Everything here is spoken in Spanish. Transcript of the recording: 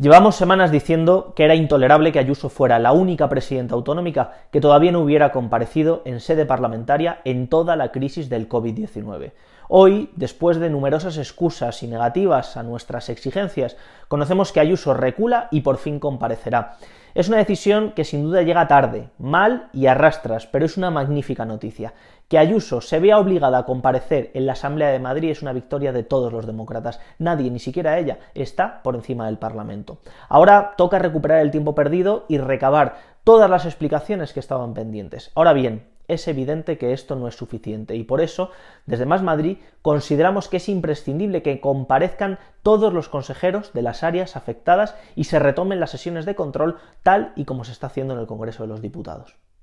Llevamos semanas diciendo que era intolerable que Ayuso fuera la única presidenta autonómica que todavía no hubiera comparecido en sede parlamentaria en toda la crisis del COVID-19. Hoy, después de numerosas excusas y negativas a nuestras exigencias, conocemos que Ayuso recula y por fin comparecerá. Es una decisión que sin duda llega tarde, mal y arrastras, pero es una magnífica noticia. Que Ayuso se vea obligada a comparecer en la Asamblea de Madrid es una victoria de todos los demócratas. Nadie, ni siquiera ella, está por encima del Parlamento. Ahora toca recuperar el tiempo perdido y recabar todas las explicaciones que estaban pendientes. Ahora bien, es evidente que esto no es suficiente y por eso, desde Más Madrid, consideramos que es imprescindible que comparezcan todos los consejeros de las áreas afectadas y se retomen las sesiones de control tal y como se está haciendo en el Congreso de los Diputados.